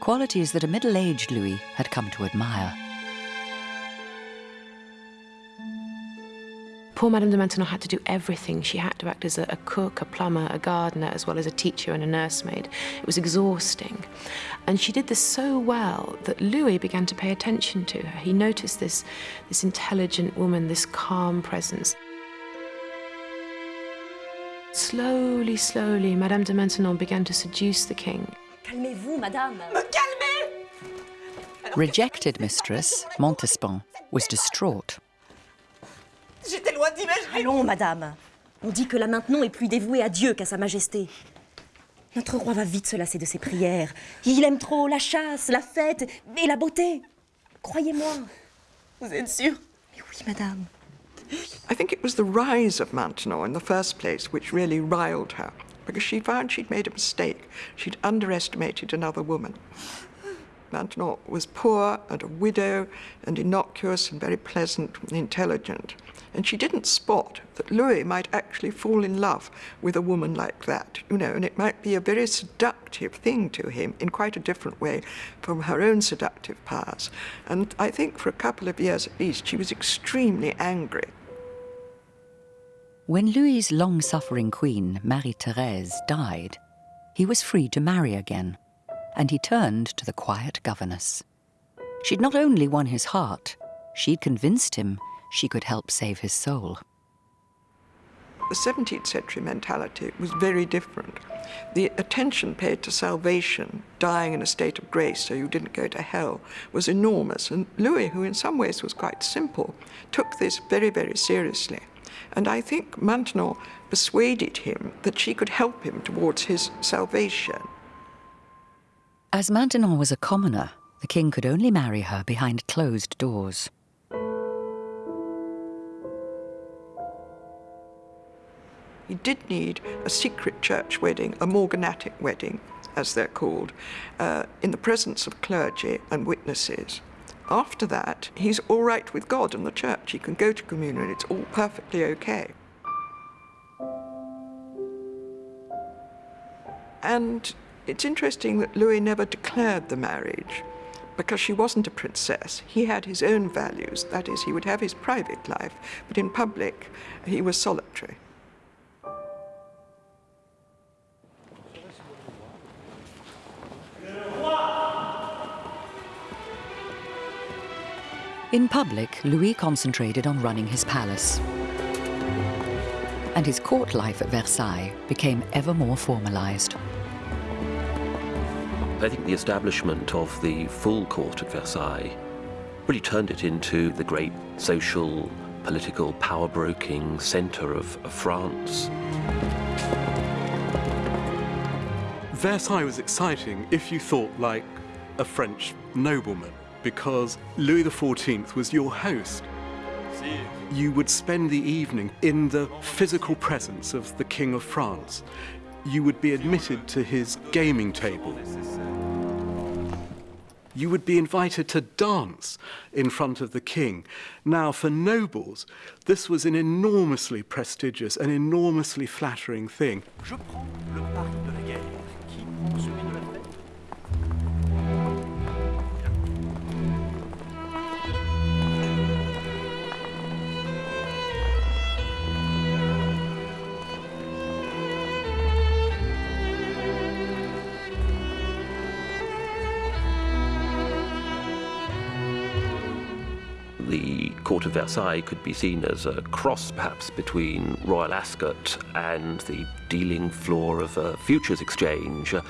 [SPEAKER 2] qualities that a middle-aged Louis had come to admire.
[SPEAKER 3] Poor Madame de Maintenon had to do everything. She had to act as a, a, cook, a plumber, a gardener, as well as a teacher and a nursemaid. It was exhausting. And she did this so well that Louis began to pay attention to her. He noticed this, this intelligent woman, this calm presence. Slowly, slowly, Madame de Maintenon began to seduce the king.
[SPEAKER 12] Calmez-vous, madame.
[SPEAKER 15] Me calmer
[SPEAKER 2] Rejected mistress, Montespan, was distraught.
[SPEAKER 15] J'étais loin d'imaginer.
[SPEAKER 12] Allons, madame. On dit que la Maintenon est plus dévouée à Dieu qu'à sa majesté. Notre roi va vite se lasser de ses prières. Il aime trop la chasse, la fête et la beauté. Croyez-moi.
[SPEAKER 15] Vous êtes sûre
[SPEAKER 12] Oui, madame.
[SPEAKER 7] I think it was the rise of Maintenon in the first place which really riled her, because she found she'd made a mistake. She'd underestimated another woman. Maintenon was poor and a widow and innocuous and very pleasant and intelligent. And she didn't spot that Louis might actually fall in love with a woman like that, you know, and it might be a very seductive thing to him in quite a different way from her own seductive powers. And I think for a couple of years at least, she was extremely angry.
[SPEAKER 2] When Louis's long-suffering queen, Marie-Thérèse, died, he was free to marry again, and he turned to the quiet governess. She'd not only won his heart, she'd convinced him she could help save his soul.
[SPEAKER 7] The 17th century mentality was very different. The attention paid to salvation, dying in a state of grace so you didn't go to hell, was enormous. And Louis, who in some ways was quite simple, took this very, very seriously. And I think Maintenon persuaded him that she could help him towards his salvation.
[SPEAKER 2] As Maintenon was a commoner, the king could only marry her behind closed doors.
[SPEAKER 7] He did need a secret church wedding, a morganatic wedding, as they're called, uh, in the presence of clergy and witnesses. After that, he's all right with God and the church. He can go to communion, it's all perfectly okay. And it's interesting that Louis never declared the marriage because she wasn't a princess. He had his own values, that is, he would have his private life, but in public, he was solitary.
[SPEAKER 2] In public, Louis concentrated on running his palace. And his court life at Versailles became ever more formalized.
[SPEAKER 10] I think the establishment of the full court at Versailles really turned it into the great social, political, power-broking centre of, of France.
[SPEAKER 4] Versailles was exciting if you thought like a French nobleman, because Louis XIV was your host. You would spend the evening in the physical presence of the King of France. You would be admitted to his gaming table. You would be invited to dance in front of the king. Now, for nobles, this was an enormously prestigious, an enormously flattering thing.
[SPEAKER 10] Court of Versailles could be seen as a cross, perhaps, between Royal Ascot and the dealing floor of a futures exchange, a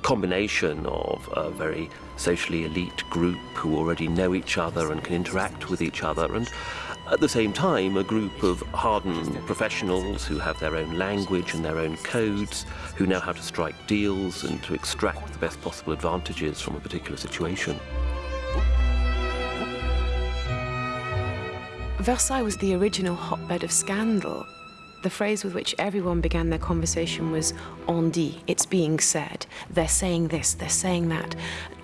[SPEAKER 10] combination of a very socially elite group who already know each other and can interact with each other, and at the same time, a group of hardened professionals who have their own language and their own codes, who know how to strike deals and to extract the best possible advantages from a particular situation.
[SPEAKER 3] Versailles was the original hotbed of scandal. The phrase with which everyone began their conversation was on dit, it's being said. They're saying this, they're saying that.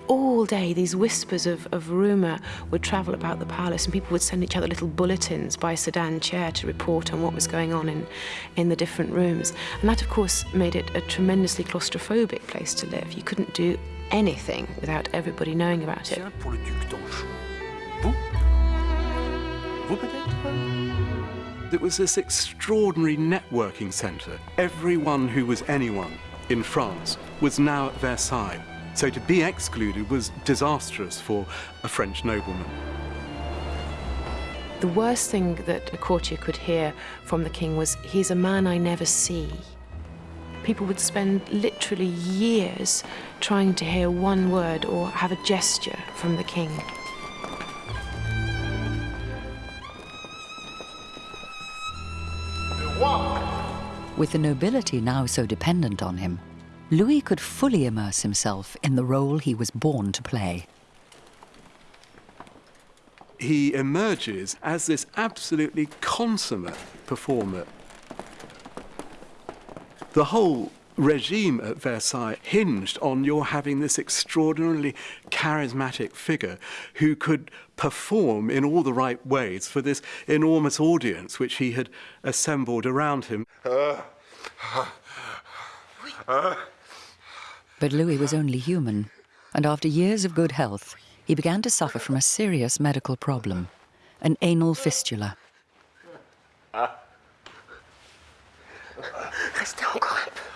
[SPEAKER 3] All day, these whispers of, of rumour would travel about the palace, and people would send each other little bulletins by sedan chair to report on what was going on in, in the different rooms. And that, of course, made it a tremendously claustrophobic place to live. You couldn't do anything without everybody knowing about it.
[SPEAKER 4] It was this extraordinary networking centre. Everyone who was anyone in France was now at Versailles. So to be excluded was disastrous for a French nobleman.
[SPEAKER 3] The worst thing that a courtier could hear from the king was, he's a man I never see. People would spend literally years trying to hear one word or have a gesture from the king.
[SPEAKER 2] With the nobility now so dependent on him, Louis could fully immerse himself in the role he was born to play.
[SPEAKER 4] He emerges as this absolutely consummate performer. The whole regime at Versailles hinged on your having this extraordinarily charismatic figure who could perform in all the right ways for this enormous audience which he had assembled around him.
[SPEAKER 2] But Louis was only human, and after years of good health, he began to suffer from a serious medical problem, an anal fistula.
[SPEAKER 23] Restez encore un peu.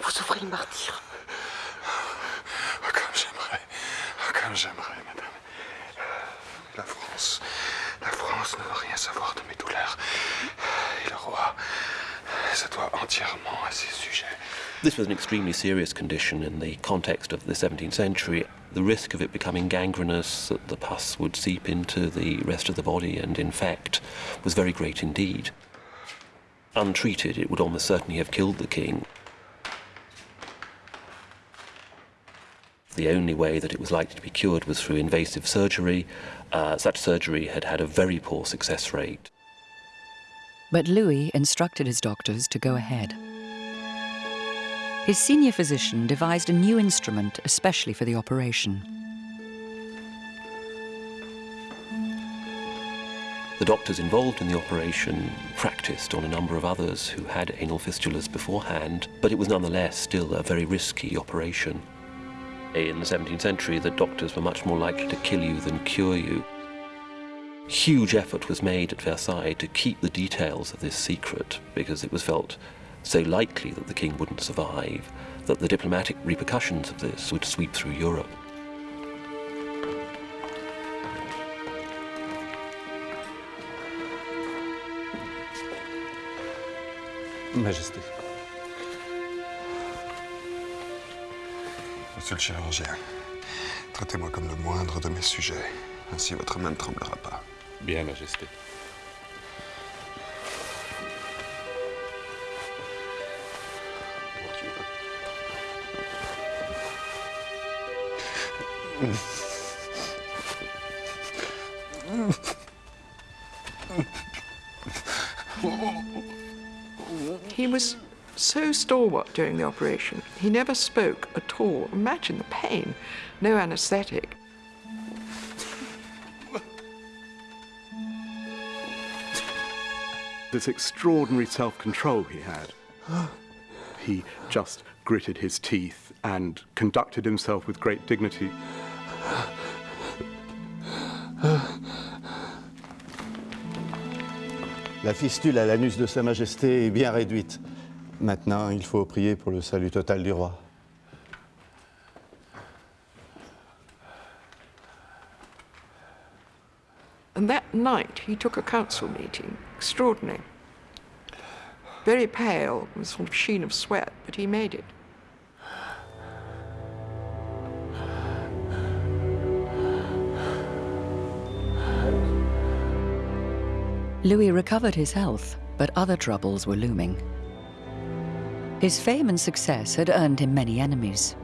[SPEAKER 23] Vous souffrez le martyr.
[SPEAKER 24] Ah, comme j'aimerais, ah, comme j'aimerais, madame. La France, la France ne veut rien savoir de mes douleurs. Et le roi se doit entièrement à ses sujets.
[SPEAKER 10] This was an extremely serious condition in the context of the 17th century. The risk of it becoming gangrenous, that the pus would seep into the rest of the body and infect, was very great indeed. Untreated, it would almost certainly have killed the king. The only way that it was likely to be cured was through invasive surgery. Uh, such surgery had had a very poor success rate.
[SPEAKER 2] But Louis instructed his doctors to go ahead. His senior physician devised a new instrument especially for the operation.
[SPEAKER 10] The doctors involved in the operation practiced on a number of others who had anal fistulas beforehand, but it was nonetheless still a very risky operation. In the 17th century, the doctors were much more likely to kill you than cure you. Huge effort was made at Versailles to keep the details of this secret because it was felt so likely that the king wouldn't survive that the diplomatic repercussions of this would sweep through Europe.
[SPEAKER 5] Majesté.
[SPEAKER 24] Monsieur le chirurgien, traitez-moi comme le moindre de mes sujets. Ainsi votre main ne tremblera pas.
[SPEAKER 10] Bien, Majesté.
[SPEAKER 7] He was so stalwart during the operation. He never spoke at all. Imagine the pain. No anesthetic.
[SPEAKER 4] This extraordinary self-control he had. (gasps) He just gritted his teeth and conducted himself with great dignity.
[SPEAKER 18] La fistule à l'anus de Sa Majesté est bien réduite. Maintenant, il faut prier pour le salut total du roi.
[SPEAKER 7] And that night he took a council meeting. Extraordinary. Very pale, with a sort of sheen of sweat, but he made it.
[SPEAKER 2] Louis recovered his health, but other troubles were looming. His fame and success had earned him many enemies.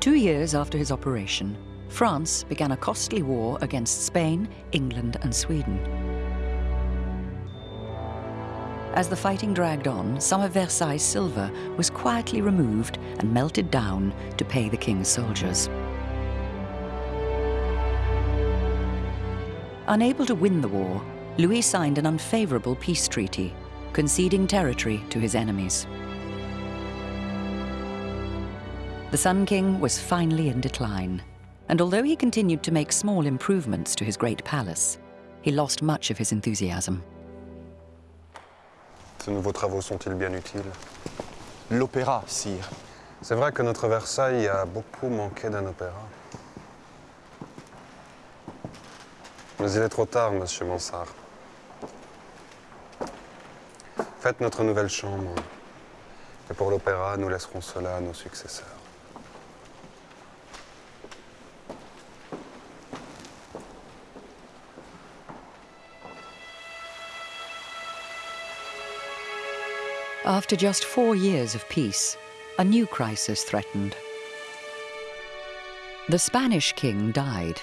[SPEAKER 2] Two years after his operation, France began a costly war against Spain, England, and Sweden. As the fighting dragged on, some of Versailles' silver was quietly removed and melted down to pay the king's soldiers. Unable to win the war, Louis signed an unfavorable peace treaty, conceding territory to his enemies. The Sun King was finally in decline, and although he continued to make small improvements to his great palace, he lost much of his enthusiasm.
[SPEAKER 5] Ces nouveaux travaux sont-ils bien utiles?
[SPEAKER 18] L'opéra, sire.
[SPEAKER 5] C'est vrai que notre Versailles a beaucoup manqué d'un opéra. Mais il est trop tard, monsieur Mansart. Faites notre nouvelle chambre. Et pour l'opéra, nous laisserons cela à nos successeurs.
[SPEAKER 2] After just four years of peace, a new crisis threatened. The Spanish king died,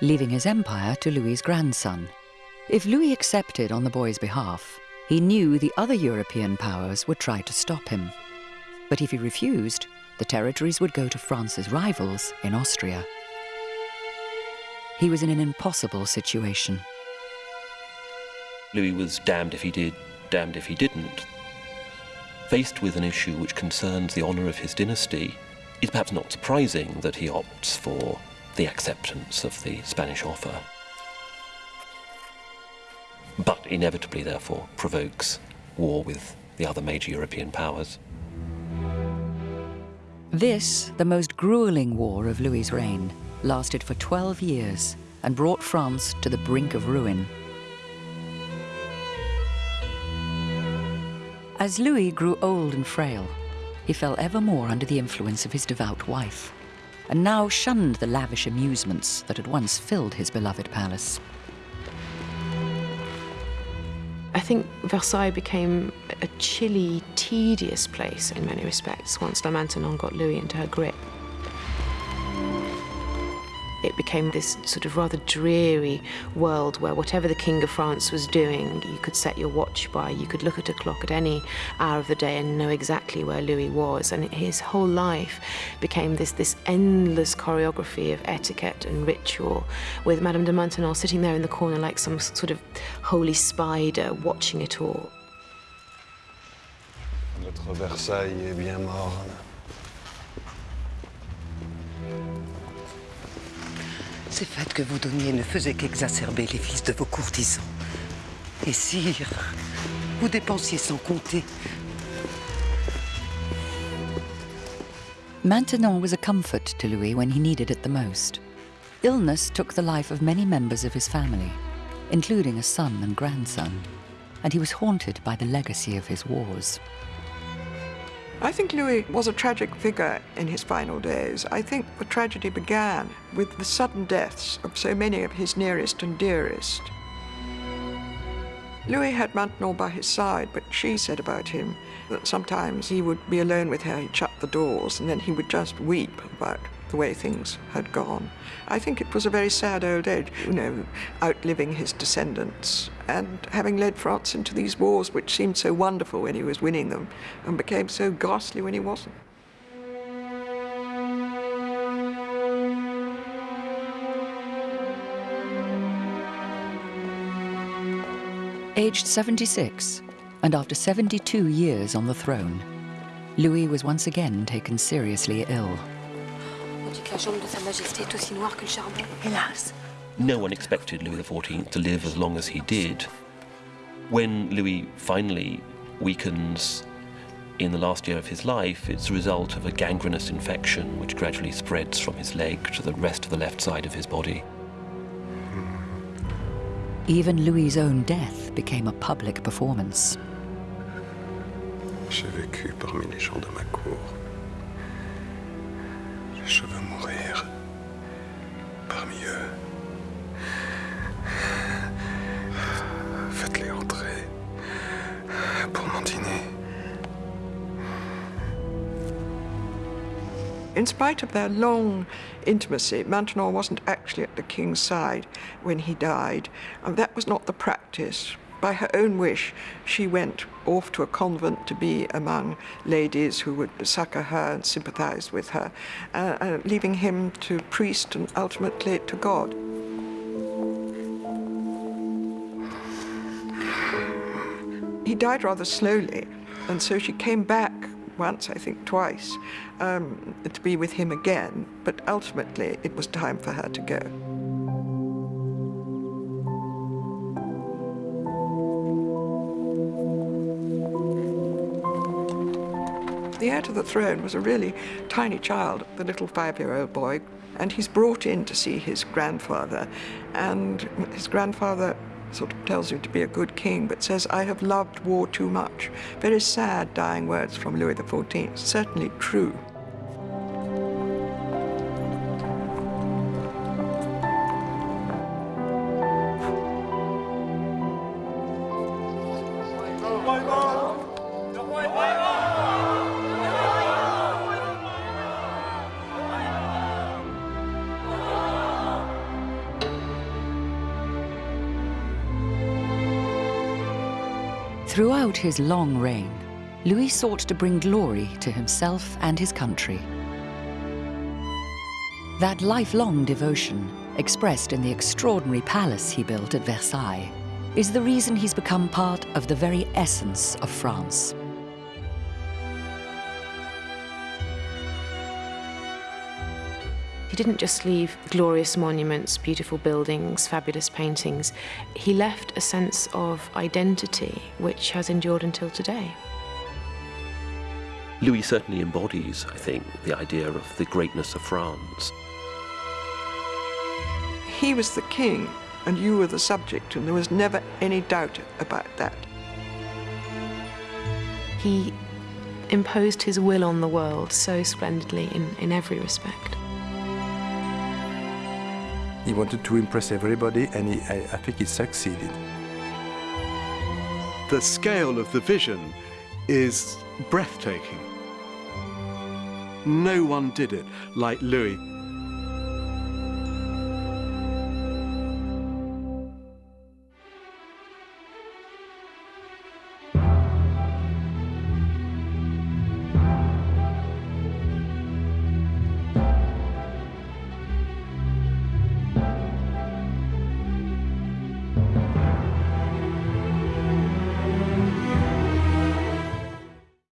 [SPEAKER 2] leaving his empire to Louis's grandson. If Louis accepted on the boy's behalf, he knew the other European powers would try to stop him. But if he refused, the territories would go to France's rivals in Austria. He was in an impossible situation.
[SPEAKER 10] Louis was damned if he did, damned if he didn't. Faced with an issue which concerns the honour of his dynasty, it's perhaps not surprising that he opts for the acceptance of the Spanish offer. But inevitably, therefore, provokes war with the other major European powers.
[SPEAKER 2] This, the most grueling war of Louis's reign, lasted for 12 years and brought France to the brink of ruin. As Louis grew old and frail, he fell ever more under the influence of his devout wife, and now shunned the lavish amusements that had once filled his beloved palace.
[SPEAKER 3] I think Versailles became a chilly, tedious place in many respects once La Maintenon got Louis into her grip. It became this sort of rather dreary world where whatever the King of France was doing, you could set your watch by. You could look at a clock at any hour of the day and know exactly where Louis was. And his whole life became this, this endless choreography of etiquette and ritual, with Madame de Maintenon sitting there in the corner like some sort of holy spider watching it all.
[SPEAKER 5] Notre Versailles est bien morne.
[SPEAKER 19] Ces fêtes que vous donniez ne faisaient qu'exacerber les fils de vos courtisans. Et sire, vous dépensiez sans compter.
[SPEAKER 2] Maintenon was a comfort to Louis when he needed it the most. Illness took the life of many members of his family, including a son and grandson, and he was haunted by the legacy of his wars.
[SPEAKER 7] I think Louis was a tragic figure in his final days. I think the tragedy began with the sudden deaths of so many of his nearest and dearest. Louis had Maintenon by his side, but she said about him that sometimes he would be alone with her, he'd shut the doors, and then he would just weep about the way things had gone. I think it was a very sad old age, you know, outliving his descendants and having led France into these wars which seemed so wonderful when he was winning them and became so ghastly when he wasn't.
[SPEAKER 2] Aged 76, and after 72 years on the throne, Louis was once again taken seriously ill.
[SPEAKER 25] On dit que la jambe de Sa Majesté est aussi noire que le charbon.
[SPEAKER 12] Hélas.
[SPEAKER 10] No one expected Louis XIV to live as long as he did. When Louis finally weakens in the last year of his life, it's a result of a gangrenous infection which gradually spreads from his leg to the rest of the left side of his body.
[SPEAKER 2] Even Louis's own death became a public performance.
[SPEAKER 24] J'ai vécu parmi les gens de ma cour. Je veux mourir parmi eux.
[SPEAKER 7] In spite of their long intimacy, Maintenon wasn't actually at the king's side when he died, and that was not the practice. By her own wish, she went off to a convent to be among ladies who would succour her and sympathize with her, uh, uh, leaving him to priest and ultimately to God. He died rather slowly, and so she came back once, I think twice, um, to be with him again, but ultimately it was time for her to go. The heir to the throne was a really tiny child, the little five-year-old boy, and he's brought in to see his grandfather, and his grandfather sort of tells him to be a good king, but says, I have loved war too much. Very sad, dying words from Louis XIV, certainly true.
[SPEAKER 2] Throughout his long reign, Louis sought to bring glory to himself and his country. That lifelong devotion, expressed in the extraordinary palace he built at Versailles, is the reason he's become part of the very essence of France.
[SPEAKER 3] He didn't just leave glorious monuments, beautiful buildings, fabulous paintings. He left a sense of identity which has endured until today.
[SPEAKER 10] Louis certainly embodies, I think, the idea of the greatness of France.
[SPEAKER 7] He was the king, and you were the subject, and there was never any doubt about that.
[SPEAKER 3] He imposed his will on the world so splendidly in, in every respect.
[SPEAKER 11] He wanted to impress everybody, and he, I, I think he succeeded.
[SPEAKER 4] The scale of the vision is breathtaking. No one did it like Louis